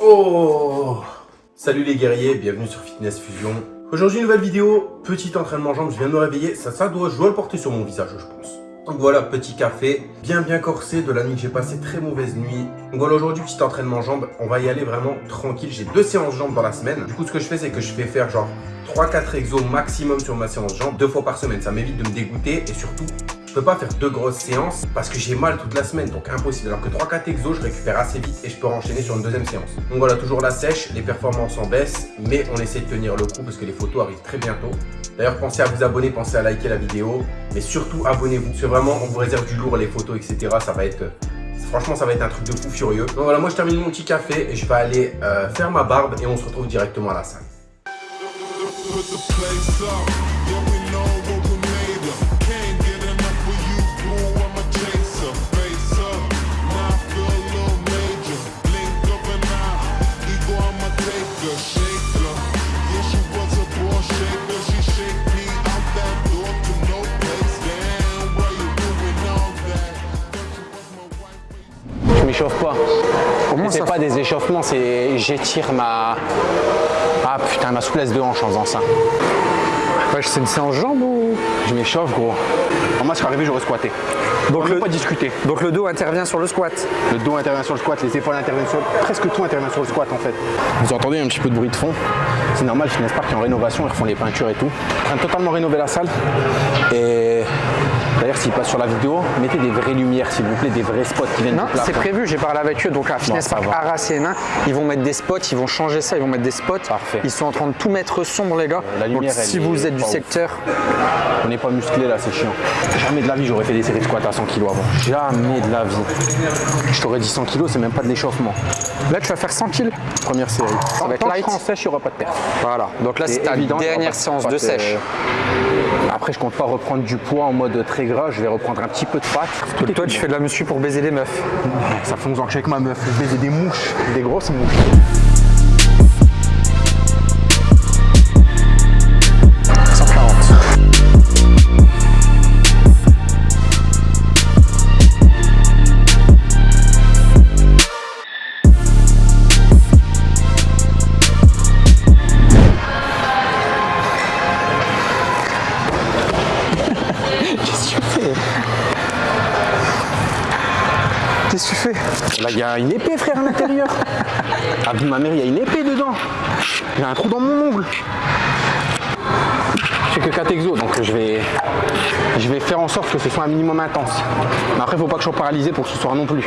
Oh Salut les guerriers, bienvenue sur Fitness Fusion. Aujourd'hui, nouvelle vidéo, petit entraînement jambes, je viens de me réveiller, ça, ça doit, je dois le porter sur mon visage, je pense. Donc voilà, petit café, bien bien corsé de la nuit, j'ai passé très mauvaise nuit. Donc voilà, aujourd'hui, petit entraînement jambes, on va y aller vraiment tranquille. J'ai deux séances jambes dans la semaine. Du coup, ce que je fais, c'est que je vais faire genre 3-4 exos maximum sur ma séance jambes, deux fois par semaine. Ça m'évite de me dégoûter et surtout, je peux pas faire deux grosses séances parce que j'ai mal toute la semaine, donc impossible. Alors que 3-4 exos, je récupère assez vite et je peux enchaîner sur une deuxième séance. Donc voilà, toujours la sèche, les performances en baisse, mais on essaie de tenir le coup parce que les photos arrivent très bientôt. D'ailleurs, pensez à vous abonner, pensez à liker la vidéo, mais surtout abonnez-vous. C'est vraiment, on vous réserve du lourd, les photos, etc. Ça va être... Franchement, ça va être un truc de fou furieux. Donc voilà, moi je termine mon petit café et je vais aller euh, faire ma barbe et on se retrouve directement à la salle. C'est pas des échauffements, c'est j'étire ma... Ah putain, ma souplesse de hanche en faisant ça. Ouais, c'est une séance jambes ou? Je m'échauffe gros. moi, ce qui arrivé, j'aurais squatté. Donc on le, pas discuter. Donc le dos intervient sur le squat Le dos intervient sur le squat, les épaules interviennent sur Presque tout intervient sur le squat en fait. Vous entendez un petit peu de bruit de fond? C'est normal, Finesse Park est en rénovation, ils refont les peintures et tout. Train de totalement rénover la salle? Et D'ailleurs, s'ils passent sur la vidéo, mettez des vraies lumières, s'il vous plaît, des vrais spots qui viennent Non, c'est prévu, j'ai parlé avec eux. Donc à Fitness Park Arras et ils vont mettre des spots, ils vont changer ça, ils vont mettre des spots. Parfait. Ils sont en train de tout mettre sombre, les gars. la lumière, donc, si vous êtes du secteur. On n'est pas musclé là, c'est chiant. Jamais de la vie, j'aurais fait des séries de squats à 100 kg avant. Jamais de la vie. Je t'aurais dit 100 kg, c'est même pas de l'échauffement. Là, tu vas faire 100 kg. Première série. Ça va être light. en sèche, il n'y aura pas de perte. Voilà. Donc là, c'est ta dernière séance de sèche. Après, je compte pas reprendre du poids en mode très gras. Je vais reprendre un petit peu de pâte. toi, tu fais de la muscu pour baiser les meufs. Ça fait 11 ans que je suis avec ma meuf. Je baisais des mouches, des grosses mouches. Qu'est-ce que tu fais? Là, il y a une épée, frère, à l'intérieur. Ah, ma mère, il y a une épée dedans. Il y a un trou dans mon ongle. Je fais que 4 exos, donc je vais, je vais faire en sorte que ce soit un minimum intense. Mais après, faut pas que je sois paralysé pour que ce soit non plus.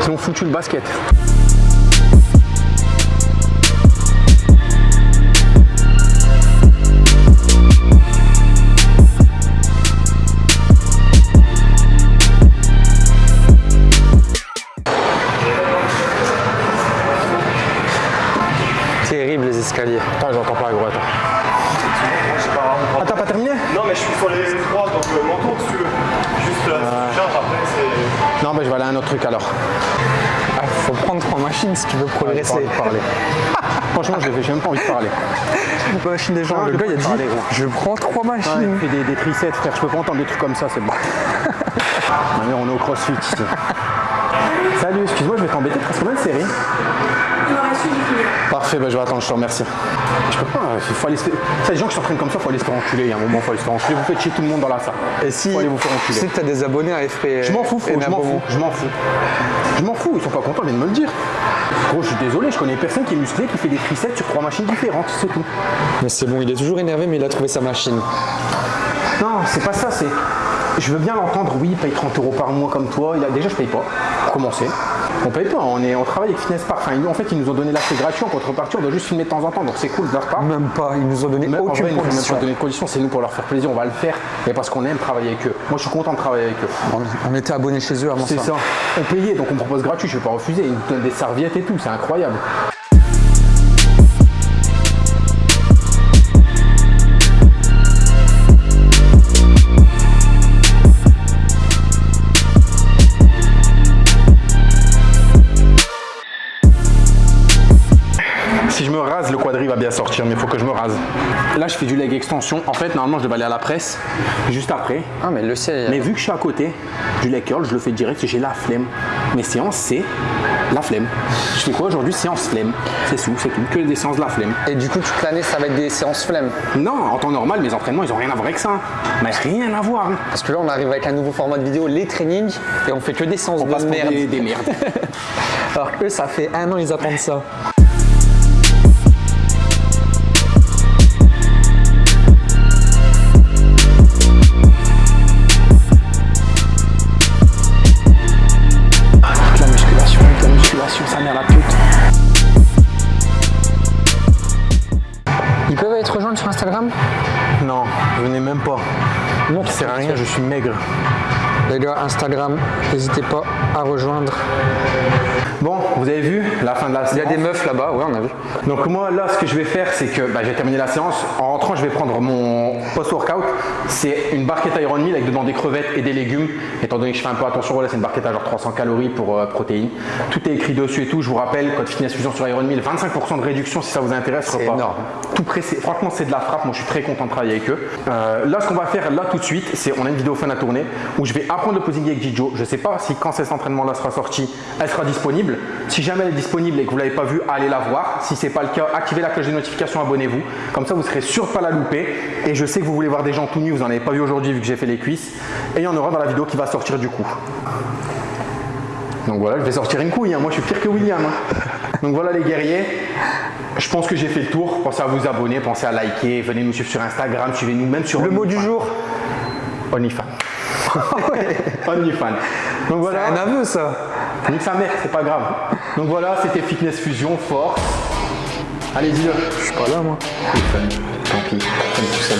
Sinon, foutu le basket. Attends, j'entends pas gros, attends. Ah, t'as pas terminé Non, mais je suis sur les trois, donc euh, mon tour si tu veux. Juste euh, charge après, c'est. Non, mais je vais aller à un autre truc alors. Ah, faut prendre trois machines si tu veux progresser. Ah, parler. Franchement, j'ai même pas envie de parler. machine des gens, le gars il a dit je prends trois machines. Ouais, des, des triceps, frère, je peux pas entendre des trucs comme ça, c'est bon. Ma on est au crossfit ici. Salut, excuse-moi, je vais t'embêter, tu combien de séries Parfait, bah, je vais attendre, je te remercie. Je peux pas, il faut aller se... les gens qui s'entraînent comme ça, il faut aller se faire enculer. Il y a un moment, il faut aller se faire enculer. Vous faites chier tout le monde dans la salle. Et si, faut aller vous faire enculer. si tu as des abonnés à effrayer. Je m'en fous, je m'en fous, je m'en fous. Je m'en fous, ils sont pas contents, ils viennent me le dire. Gros, je suis désolé, je connais personne qui est musclé, qui fait des triceps sur trois machines différentes, c'est tout. Mais c'est bon, il est toujours énervé, mais il a trouvé sa machine. Non, c'est pas ça, c'est... Je veux bien l'entendre, oui, il paye 30 euros par mois comme toi. Il a... Déjà, je paye pas, pour commencer. On paye pas, on, est, on travaille avec Fitness Park. Enfin, en fait, ils nous ont donné l'accès gratuit en contrepartie, on doit juste filmer de temps en temps, donc c'est cool de leur part. Même pas, ils nous ont donné aucune condition. Ils nous ont donné de condition, c'est nous pour leur faire plaisir, on va le faire, et parce qu'on aime travailler avec eux. Moi, je suis content de travailler avec eux. On était abonnés chez eux avant ça. C'est ça. On payait, donc on propose gratuit, je vais pas refuser. Ils nous donnent des serviettes et tout, c'est incroyable. Bien sortir, mais il faut que je me rase. Là, je fais du leg extension. En fait, normalement, je devais aller à la presse juste après. Ah, mais le ciel. Mais vu que je suis à côté du leg curl, je le fais direct, j'ai la flemme. Mes séances, c'est la flemme. Je fais quoi aujourd'hui? Séance flemme. C'est tout, c'est tout. Que des séances de la flemme. Et du coup, toute l'année, ça va être des séances flemme. Non, en temps normal, mes entraînements, ils ont rien à voir avec ça. Mais rien à voir. hein. Parce que là, on arrive avec un nouveau format de vidéo, les trainings, et on fait que des séances On de passe pour merde. des, des merdes. Alors que eux, ça fait un an, ils attendent ça. Instagram Non, venez même pas. Non, ça sert à rien, je suis maigre. Les gars, Instagram, n'hésitez pas à rejoindre. Bon, vous avez vu? La fin de la séance Il y a des meufs là-bas, ouais, on a vu. Donc moi là ce que je vais faire c'est que bah, j'ai terminé la séance. En rentrant je vais prendre mon post-workout. C'est une barquette Iron Meal avec dedans des crevettes et des légumes. Étant donné que je fais un peu attention, voilà c'est une barquette à genre 300 calories pour euh, protéines. Tout est écrit dessus et tout. Je vous rappelle, code Fitness Fusion sur Iron Meal, 25% de réduction si ça vous intéresse. C'est énorme. Tout pressé. Franchement c'est de la frappe. Moi je suis très content de travailler avec eux. Euh, là ce qu'on va faire là tout de suite, c'est on a une vidéo fun à tourner où je vais apprendre le posing avec Gijo. Je sais pas si quand cet entraînement là sera sorti, elle sera disponible. Si jamais elle est disponible et que vous l'avez pas vue, allez la voir. Si c'est pas le cas, activez la cloche de notification, abonnez-vous. Comme ça vous serez sûr de pas la louper. Et je sais que vous voulez voir des gens tout nus, vous en avez pas vu aujourd'hui vu que j'ai fait les cuisses. Et il y en aura dans la vidéo qui va sortir du coup. Donc voilà, je vais sortir une couille, hein. moi je suis pire que William. hein. Donc voilà les guerriers, je pense que j'ai fait le tour. Pensez à vous abonner, pensez à liker, venez nous suivre sur Instagram, suivez-nous même sur Le mot du jour OnlyFans. OnlyFans. Donc voilà, Un aveu, ça nique sa mère, c'est pas grave. Donc voilà, c'était Fitness Fusion, force. Allez, dis-le. Je suis pas là, moi. Tant pis, comme tout ça,